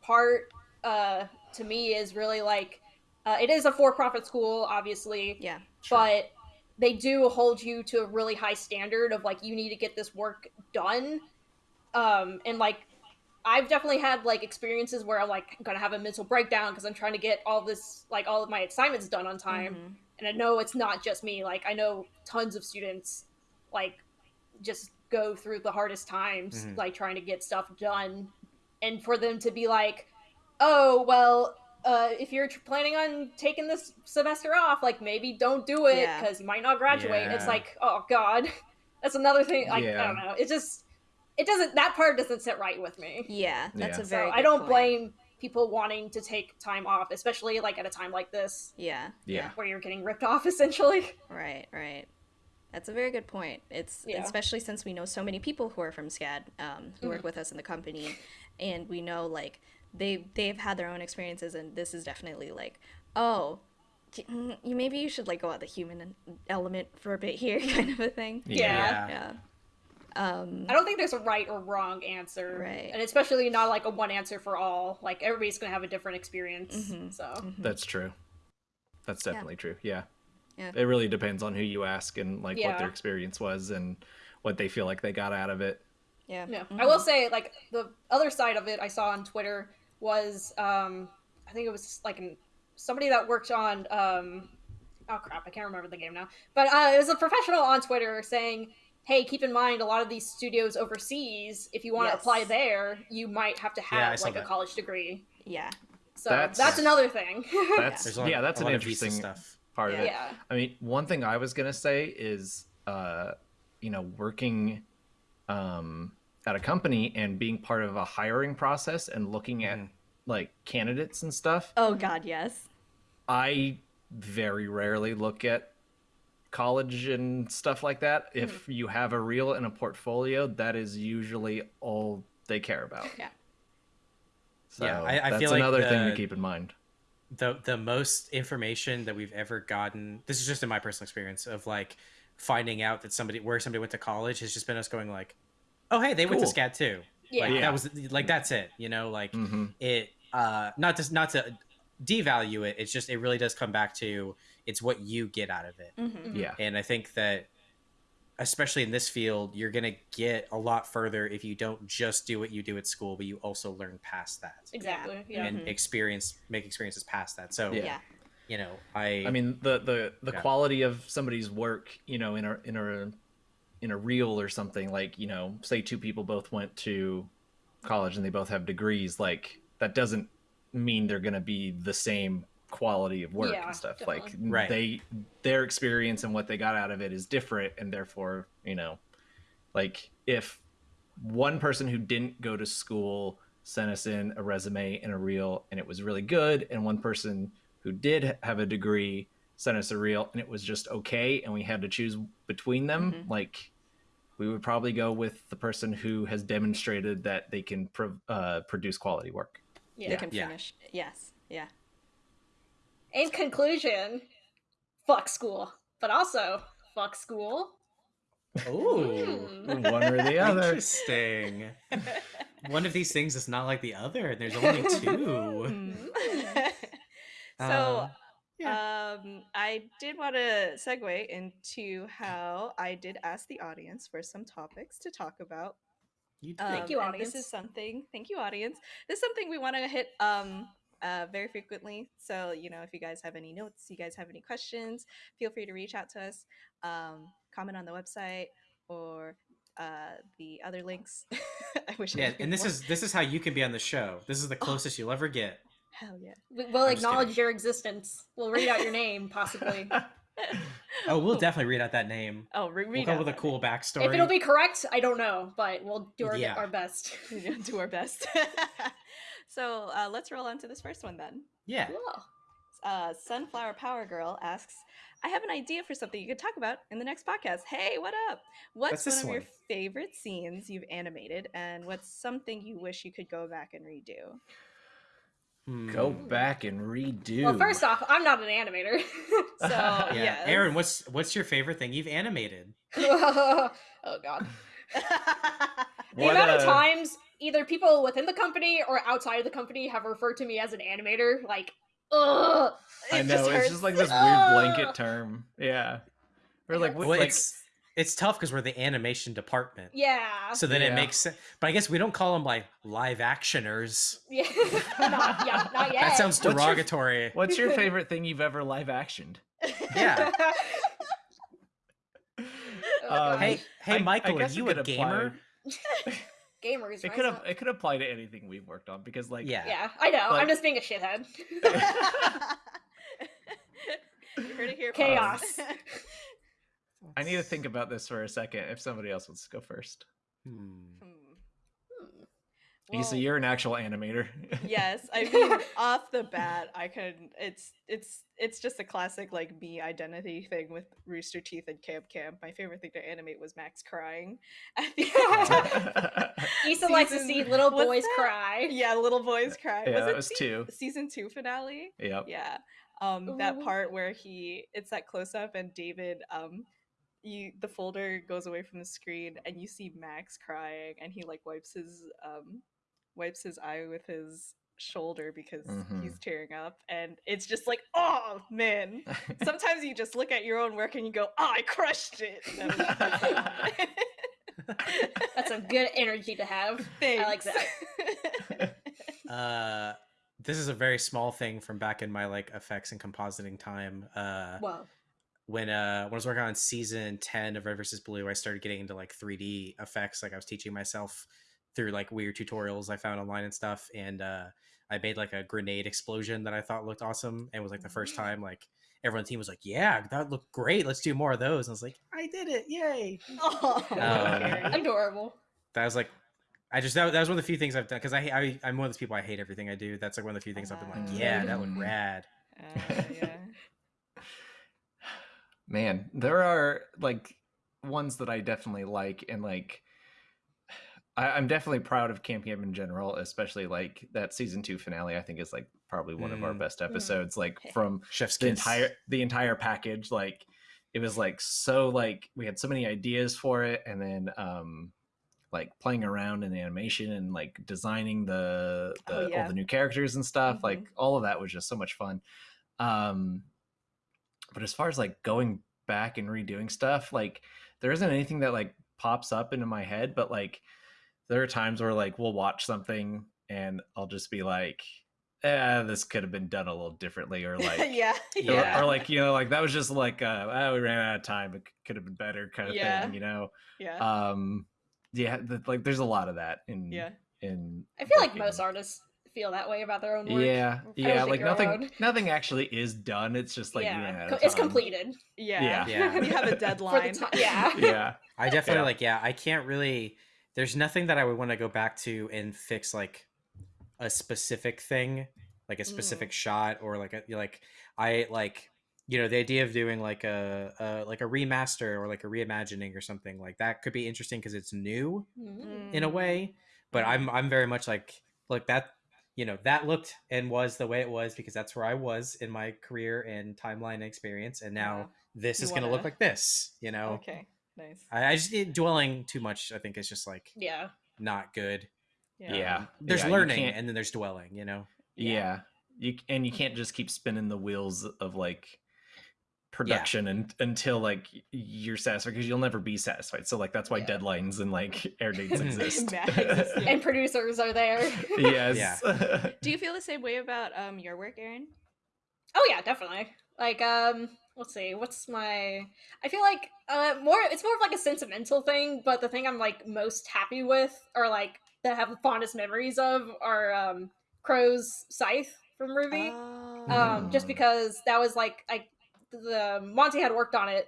part uh to me is really like uh, it is a for-profit school obviously yeah. Sure. but they do hold you to a really high standard of like you need to get this work done um and like i've definitely had like experiences where i'm like gonna have a mental breakdown because i'm trying to get all this like all of my assignments done on time Mhm. and i know it's not just me like i know tons of students like just go through the hardest times Mhm. like trying to get stuff done and for them to be like oh well uh, if you're planning on taking this semester off like maybe don't do it Yeah. because you might not graduate it's like oh god that's another thing like i don't know it just it doesn't that part doesn't sit right with me Yeah, that's Yeah. a so very. i don't point. blame people wanting to take time off especially like at a time like this Yeah. Yeah. where you're getting ripped off essentially Right, right. That's a very good point. It's Yeah. especially since we know so many people who are from SCAD um, who Mm-hmm. work with us in the company, and we know like they they've had their own experiences, and this is definitely like, oh, mm, you maybe you should like go out the human element for a bit here, kind of a thing. Yeah. Yeah. Um, I don't think there's a right or wrong answer, Right. And especially not like a one answer for all. Like everybody's gonna have a different experience. Mhm. So mhm. That's true. That's Yeah. definitely true. Yeah. Yeah. It really depends on who you ask and like what their experience was and what they feel like they got out of it. yeah. Yeah, mhm. I will say like the other side of it I saw on Twitter was um I think it was like an, somebody that worked on um oh crap I can't remember the game now but uh, it was a professional on Twitter saying hey keep in mind a lot of these studios overseas if you want to apply there you might have to have saw like a college degree Yeah. so That's- that's, another thing That's There's yeah, that's a an lot of interesting stuff. Part of Yeah. it. yeah I mean, one thing I was gonna say is, uh, you know, working um, at a company and being part of a hiring process and looking at Mhm. like candidates and stuff. Oh God, yes. I very rarely look at college and stuff like that. If you have a reel and a portfolio, that is usually all they care about. Yeah. So Yeah, I- I that's feel like another thing to keep in mind. The the most information that we've ever gotten this is just in my personal experience of like finding out that somebody where somebody went to college has just been us going like oh hey they went to Cool. SCAD too yeah like Yeah. that was like that's it you know like hmm it uh not just not to devalue it it's just it really does come back to it's what you get out of it Mm-hmm. Yeah. and i think that especially in this field you're gonna get a lot further if you don't just do what you do at school but you also learn past that exactly yeah, and Mhm. experience make experiences past that so Yeah. Yeah. you know i I mean the the the Yeah. quality of somebody's work, you know, in a in a in a reel or something like, you know, say two people both went to college and they both have degrees, like that doesn't mean they're going to be the same quality of work Yeah, and stuff. definitely. Like Right. they their experience and what they got out of it is different and therefore, you know, like if one person who didn't go to school sent us in a resume and a reel and it was really good and one person who did have a degree sent us a reel and it was just okay and we had to choose between them Mhm. like we would probably go with the person who has demonstrated that they can pro- uh, produce quality work yeah. They can Yeah. finish. Yes. Yeah. In conclusion fuck school but also fuck school oh Hmm. one or the other Interesting. One of these things is not like the other, and there's only two. Mm. so Uh, Um, I did want to segue into how I did ask the audience for some topics to talk about. you Um, Thank you, audience. This is something. Thank you, audience. This is something we want to hit um uh very frequently. So you know, if you guys have any notes, you guys have any questions, feel free to reach out to us. Um, comment on the website or uh the other links. I wish. Yeah, could and this more. is this is how you can be on the show. This is the closest you'll ever get. hell yeah. We- we'll I'm acknowledge your existence we'll read out your name possibly Oh, we'll definitely read out that name. Oh, re- We'll read come with a that cool backstory. if it'll be correct i don't know but we'll do our, Yeah. our best do our best. So uh, let's roll on to this first one then. yeah. Cool. uh, Sunflower Power Girl asks, I have an idea for something you could talk about in the next podcast. Hey, what up? What's What's one this of your favorite scenes you've animated, and what's something you wish you could go back and redo? go Hmm. back and redo well first off i'm not an animator So, Yeah, yes. Aaron, what's what's your favorite thing you've animated? oh god the What, amount of uh, times either people within the company or outside of the company have referred to me as an animator like ugh i know just it's hurts. just like this weird blanket term yeah we're like, what, Well, like it's it's tough because we're the animation department. yeah So then it makes sense. But I guess we don't call them like live actioners. yeah not, yeah, not yet That sounds What's your- derogatory. what's your favorite thing you've ever live actioned Yeah. Um, God. Hey, hey, I- I Michael, are you a gamer? Apply- gamers it could have it could apply to anything we've worked on because like Yeah. yeah i know Like- i'm just being a shithead you heard it here. Chaos. folks. I need to think about this for a second. If somebody else wants to go first, Hmm. Issa, you're an actual animator. yes i mean off the bat i could it's it's it's just a classic like me identity thing with rooster teeth and camp camp my favorite thing to animate was max crying at the end. Issa likes to see little boys cry. yeah little boys cry yeah, was that it was sea- two. season two finale Yep. yeah um that part where he it's that close up and david um you the folder goes away from the screen and you see Max crying and he like wipes his um wipes his eye with his shoulder because Mhm. he's tearing up and it's just like oh man sometimes you just look at your own work and you go oh i crushed it that's the moment. That's a good energy to have. I like that. Uh, this is a very small thing from back in my like effects and compositing time. Uh, Whoa. when uh when I was working on season 10 of Red vs. Blue, I started getting into like 3D effects. Like I was teaching myself through like weird tutorials I found online and stuff. And uh I made like a grenade explosion that I thought looked awesome. And it was like the first time like everyone on the team was like, Yeah, that looked great. Let's do more of those. And I was like, I did it, yay. oh, Um, Adorable. That was like I just that, that was one of the few things I've done because I, I I'm one of those people I hate everything I do. That's like one of the few things I've been like, Ah. yeah, that looked rad. Uh, yeah Man, there are like ones that I definitely like, and like I, I'm definitely proud of Camp Camp in general, especially like that season two finale. I think is like probably one of our Mm. best episodes. Like from Chef's the kiss. entire the entire package, like it was like so like we had so many ideas for it, and then um like playing around in the animation and like designing the, the Oh, yeah. all the new characters and stuff. Mhm. Like all of that was just so much fun. Um but as far as like going back and redoing stuff like there isn't anything that like pops up into my head but like there are times where like we'll watch something and i'll just be like eh, this could have been done a little differently or like yeah or- Yeah. or, like you know like that was just like uh oh, we ran out of time it could have been better kind of Yeah. thing you know yeah um yeah the, like there's a lot of that in yeah in I feel like most artists feel that way about their own work. yeah yeah like nothing alone. nothing actually is done it's just like we yeah, out Co- of it's completed. yeah Yeah. yeah. you have a deadline yeah. yeah I definitely Yeah. like yeah, I can't really there's nothing that I would want to go back to and fix like a specific thing, like a specific shot or like a like I like you know the idea of doing like a, a like a remaster or like a reimagining or something like that could be interesting because it's new Mm. in a way but i'm i'm very much like look that you know that looked and was the way it was because that's where i was in my career and timeline and experience and now Yeah. this You is going to look like this you know okay nice I, I just need dwelling too much i think is just like Yeah. not good yeah, Yeah. There's Yeah, learning and then there's dwelling you know Yeah. You and you can't just keep spinning the wheels of like production and until like you're satisfied because you'll never be satisfied. So like that's why Yeah. deadlines and like air dates exist. That yeah. And producers are there. yes. do you feel the same way about um your work aaron Oh yeah, definitely. Like um let's see, what's my I feel like uh more it's more of like a sentimental thing, but the thing I'm like most happy with or like that I have the fondest memories of are um Qrow's Scythe from RWBY. Oh. um just Mm. because that was like I the Monty had worked on it.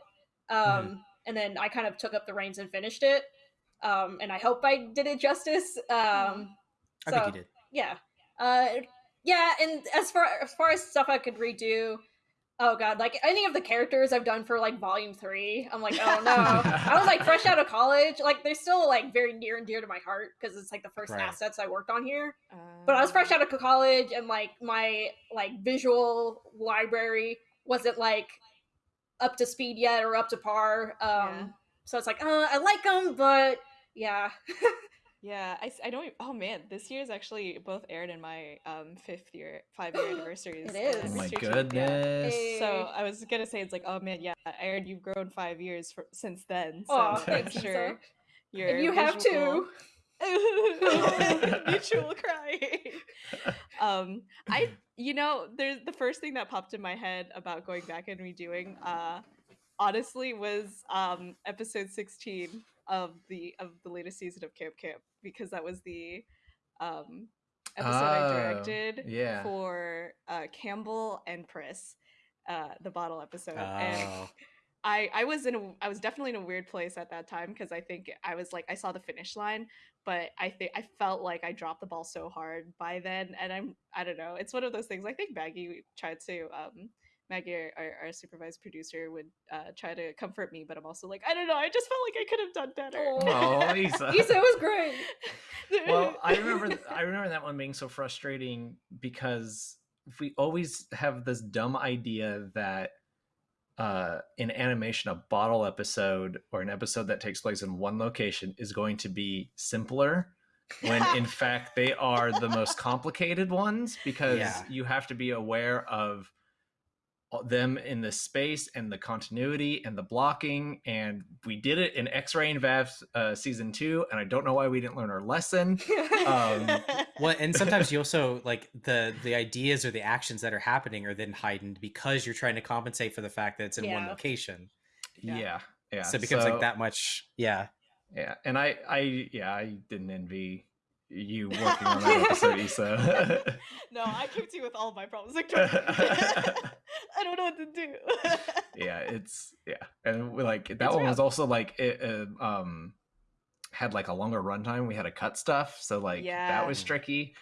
Um Mhm. and then I kind of took up the reins and finished it. Um and I hope I did it justice. Um i so, think you did yeah. Uh, yeah, and as far as far as stuff I could redo, oh god, like any of the characters I've done for like volume three, I'm like, oh no. I was like fresh out of college, like they're still like very near and dear to my heart because it's like the first Right. assets I worked on here. But I was fresh out of college, and like my like visual library wasn't like up to speed yet or up to par. Um, Yeah. so it's like, uh, I like them, but yeah, Yeah, I don't. e- Oh man, this year is actually both Aaron and my um fifth year, five year anniversaries. It is. oh my anniversary yeah. goodness. Hey. So I was gonna say it's like, oh man, yeah, Aaron, you've grown five years for, since then. So Aw, I'm thanks, Lisa. sure your and you have visual- to. mutual crying. Um, I, you know, there's the first thing that popped in my head about going back and redoing. Uh, honestly, was um episode sixteen of the of the latest season of Camp Camp because that was the um episode I Oh, directed yeah. for uh Campbell and Pris, uh, the bottle episode, and oh I I was in a I was definitely in a weird place at that time because I think I was like I saw the finish line, but I think I felt like I dropped the ball so hard by then, and I'm I don't know. It's one of those things. I think Maggie tried to um Maggie, our, our, our supervised producer, would uh, try to comfort me, but I'm also like I don't know. I just felt like I could have done better. Oh, Lisa. Issa was great. well, I remember th- I remember that one being so frustrating because we always have this dumb idea that uh, in animation, a bottle episode or an episode that takes place in one location is going to be simpler when in fact they are the most complicated ones because Yeah. you have to be aware of them in the space and the continuity and the blocking and we did it in X-Ray and Vav uh, season two and i don't know why we didn't learn our lesson Um, Well, and sometimes you also like the the ideas or the actions that are happening are then heightened because you're trying to compensate for the fact that it's in one location. Yeah. yeah yeah, so it becomes so- like that much. Yeah. yeah and i i yeah i didn't envy you working on that episode Issa. no, I came to you with all my problems. Like, I don't know what to do. yeah it's yeah and we, like that It's one was also like it uh, um had like a longer runtime we had to cut stuff so like that was tricky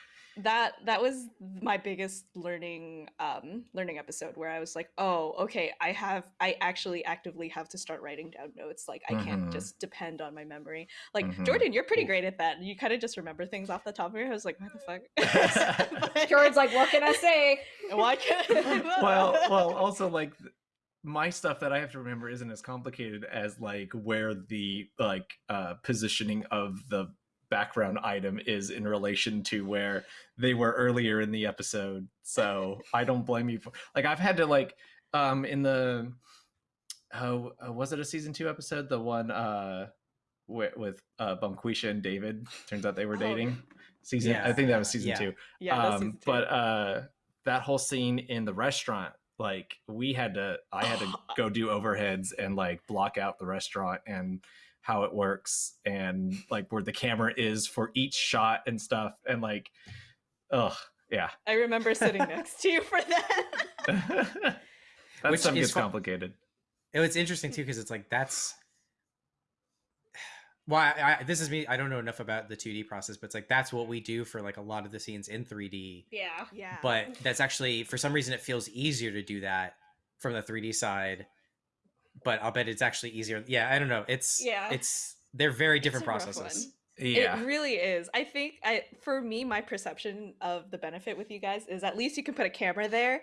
that that was my biggest learning um learning episode where i was like oh okay i have i actually actively have to start writing down notes like i can't Mhm. just depend on my memory like Mhm. jordan you're pretty great at that you kind of just remember things off the top of your head i was like what the fuck But- Jordan's like, what can I say? why can't well well also like my stuff that i have to remember isn't as complicated as like where the like uh positioning of the background item is in relation to where they were earlier in the episode so i don't blame you for like i've had to like um in the oh uh, was it a season two episode the one uh with, with uh Bonquisha and david turns out they were Oh. dating season i think that was season Yeah. two yeah um, season two. but uh that whole scene in the restaurant like we had to i had to go do overheads and like block out the restaurant and how it works and like where the camera is for each shot and stuff and like oh yeah i remember sitting next to you for that that Which stuff is gets complicated It was interesting too because it's like that's why I, I, this is me. I don't know enough about the 2D process, but it's like that's what we do for like a lot of the scenes in 3D. Yeah. yeah But that's actually for some reason it feels easier to do that from the 3D side. But I'll bet it's actually easier. Yeah, I don't know. It's Yeah. It's they're very different processes. yeah It really is. I think I for me, my perception of the benefit with you guys is at least you can put a camera there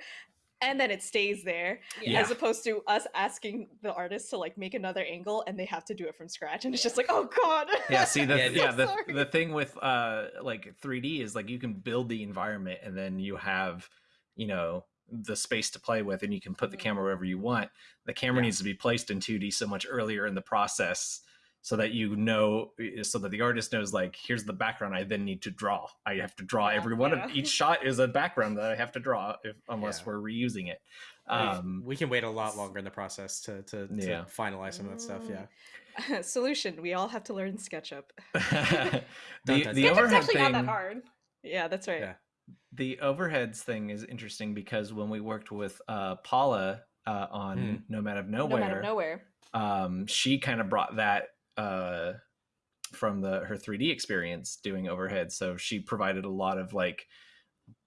and then it stays there. Yeah. As opposed to us asking the artist to like make another angle and they have to do it from scratch. And it's just like, oh god. yeah see the Yeah, yeah, the, sorry. the thing with uh like 3d is like you can build the environment and then you have you know the space to play with and you can put the Mhm. camera wherever you want the camera Yeah. needs to be placed in 2d so much earlier in the process so that you know so that the artist knows like here's the background i then need to draw i have to draw Yeah, every one yeah. of each shot is a background that i have to draw if unless Yeah. we're reusing it We've- um we can wait a lot longer in the process to to, to Yeah. finalize some of that stuff. Mm. Yeah. Solution, we all have to learn SketchUp. the, Dun, the dun, dun. Sketchup's actually thing not that hard. Yeah, that's right. Yeah. the overheads thing is interesting because when we worked with uh, Paula uh, on Hmm. Nomad of No Nowhere, matter nowhere. um, she kind of brought that uh, from the her 3D experience doing overhead. So she provided a lot of like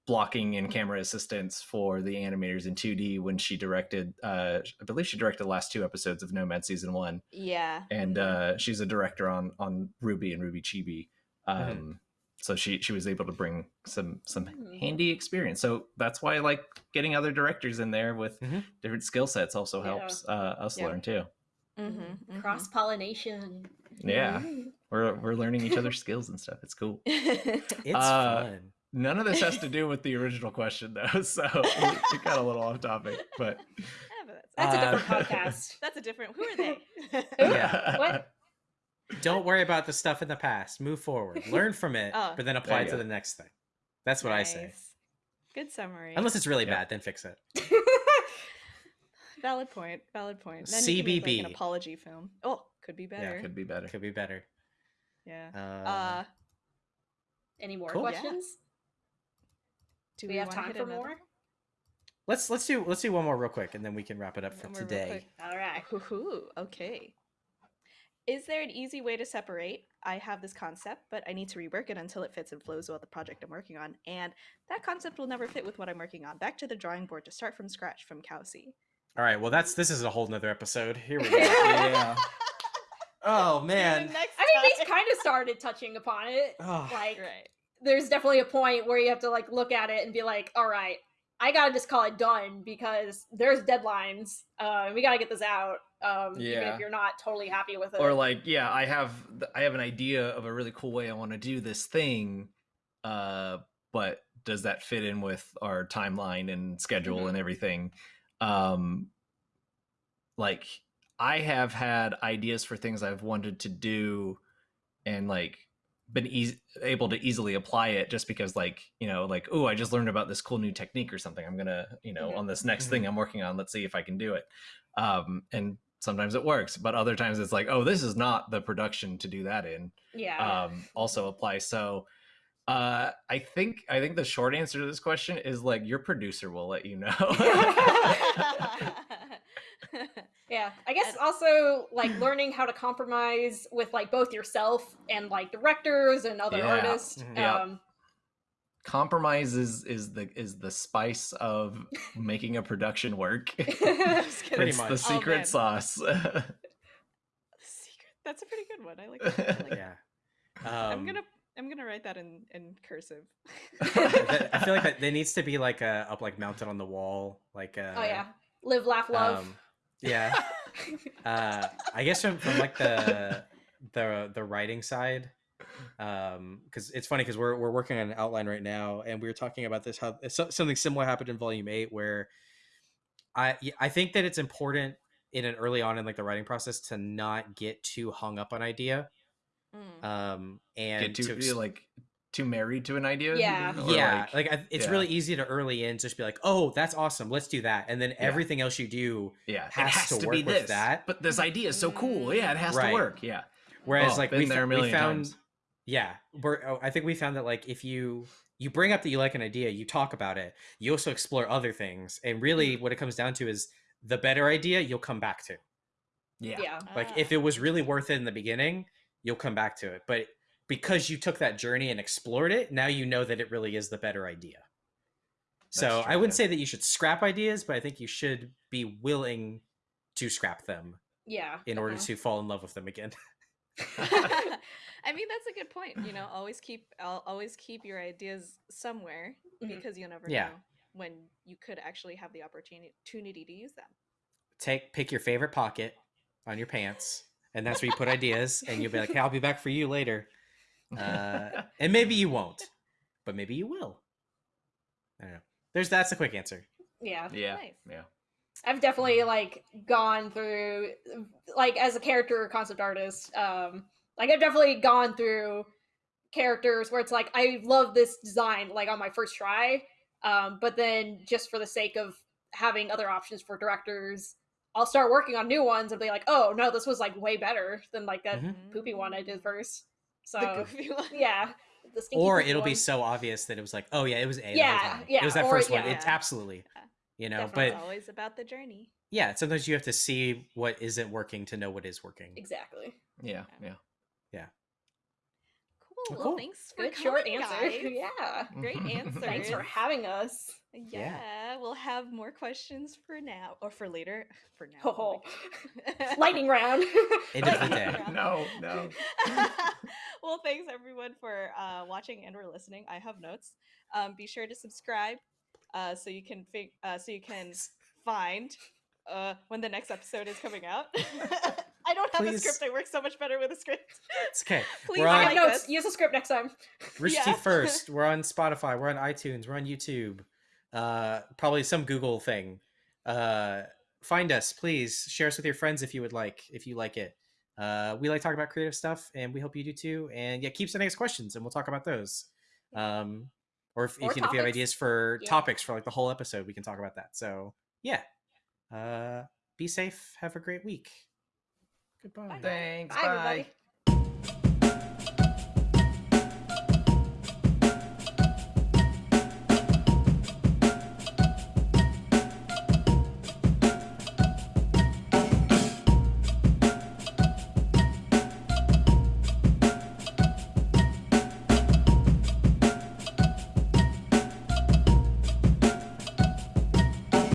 blocking and camera assistance for the animators in 2D when she directed. Uh, I believe she directed the last two episodes of Nomad season one, Yeah. and mhm. uh, she's a director on on RWBY and RWBY Chibi. Um, Mhm. So she she was able to bring some some Mhm. handy experience. So that's why I like getting other directors in there with Mhm. different skill sets. Also Yeah. helps uh, us Yeah. learn too. Mhm, mhm. Cross pollination. Yeah, we're we're learning each other's skills and stuff. It's cool. It's Uh, fun. None of this has to do with the original question though, so we, we got a little off topic. But Yeah, but that's, That's a Uh, different podcast. that's a different. Who are they? Yeah. What? Don't worry about the stuff in the past. Move forward. Learn from it, Oh. but then apply it to go. the next thing. That's what I say. Good summary. Unless it's really Yeah. bad, then fix it. valid point. Valid point. Then you can make, like, CBB. an apology film. Oh, could be better. yeah, could be better. Could be better. Yeah. Uh, Uh, Any more Cool. Questions? do Do we have time for another- more? let's let's do let's do one more real quick, and then we can wrap it up for One more real today. All right. Hoo-hoo, okay. Is there an easy way to separate? I have this concept, but I need to rework it until it fits and flows with the project I'm working on. And that concept will never fit with what I'm working on. Back to the drawing board to start from scratch from Kelsey. All right. Well, that's this is a whole nother episode. Here we go. Yeah. Oh man. I mean, we time. kind of started touching upon it. Oh, Like, right. there's definitely a point where you have to like look at it and be like, all right, I gotta just call it done because there's deadlines. Uh, and we gotta get this out. Um, even Yeah. if you're not totally happy with it. or like yeah i have i have an idea of a really cool way i want to do this thing uh but does that fit in with our timeline and schedule Mhm. and everything um like i have had ideas for things i've wanted to do and like been eas able to easily apply it just because like you know like oh i just learned about this cool new technique or something i'm gonna you know Mhm. on this next thing i'm working on let's see if i can do it um and sometimes it works but other times it's like oh this is not the production to do that in yeah. um also apply. so uh i think i think the short answer to this question is like your producer will let you know Yeah, I guess also like learning how to compromise with like both yourself and like directors and other Yeah. artists. Mhm. Yeah. Um, compromise is is the is the spice of making a production work Just kidding. Pretty it's much. the Oh, secret man. sauce Secret. That's a pretty good one. I like that. I like yeah. Um, I'm gonna I'm gonna write that in in cursive. I feel like that there needs to be like a up like mounted on the wall, like uh, oh yeah, live, laugh, love. um, yeah. uh i guess from, from like the the the writing side um because it's funny because we're, we're working on an outline right now and we were talking about this how so- something similar happened in volume 8 where i i think that it's important in an early on in like the writing process to not get too hung up on idea Mm. um and get too to ex- like too married to an idea Yeah. Or, yeah like- like, it's yeah. really easy to early in just be like oh that's awesome let's do that and then everything else you do yeah has it has to to, work be with this that. but this idea is so cool yeah it has Right. to work yeah Whereas Oh, like we, there a fo- we found, times. Yeah, we're, oh, I think we found that like if you you bring up that you like an idea, you talk about it, you also explore other things, and really Mm-hmm. what it comes down to is the better idea you'll come back to. yeah yeah. Like Ah. if it was really worth it in the beginning, you'll come back to it, but because you took that journey and explored it, now you know that it really is the better idea. So That's I wouldn't yeah. say that you should scrap ideas, but I think you should be willing to scrap them Yeah. in order definitely. to fall in love with them again. I mean that's a good point. You know, always keep I'll always keep your ideas somewhere Mhm. because you'll never Yeah. know when you could actually have the opportunity opportunity to use them. take pick your favorite pocket on your pants and that's where you put ideas and you'll be like hey i'll be back for you later uh, and maybe you won't but maybe you will i don't know there's that's a quick answer Yeah. yeah Nice. yeah I've definitely like gone through like as a character concept artist, um like I've definitely gone through characters where it's like I love this design like on my first try. Um but then just for the sake of having other options for directors, I'll start working on new ones and be like, "Oh, no, this was like way better than like that Mhm. poopy one I did first. So, The goofy one. yeah. The stinky or it'll be so obvious that it was like oh yeah it was a Yeah, time. yeah, it was that or- first one yeah. it's absolutely Yeah. you know Definitely. It's but always about the journey. yeah sometimes you have to see what isn't working to know what is working Exactly. yeah yeah Cool. Well, Well, cool. thanks for Good short coming, answer. guys. yeah. Great answer. Thanks for having us. Yeah, we'll have more questions for now or for later. For now. Oh, my God. lightning round. End of the day. no no well, thanks everyone for uh, watching and or listening. I have notes. Um, be sure to subscribe uh, so you can fig- uh, so you can find uh, when the next episode is coming out. I don't have a Please. script. I work so much better with a script. it's okay Please we're I have notes. this. Use a script next time. Rooster Yeah. Teeth first. We're on Spotify. We're on iTunes. We're on YouTube. Uh, probably some Google thing. Uh, find us, please. Share us with your friends if you would like. If you like it. Uh, we like talking about creative stuff, and we hope you do too. And yeah, keep sending us questions, and we'll talk about those. Um, or if, Or if, you, if you have ideas for Yeah. topics for like the whole episode, we can talk about that. So yeah. Uh, be safe. Have a great week. Goodbye. Thanks Bye, bye. everybody.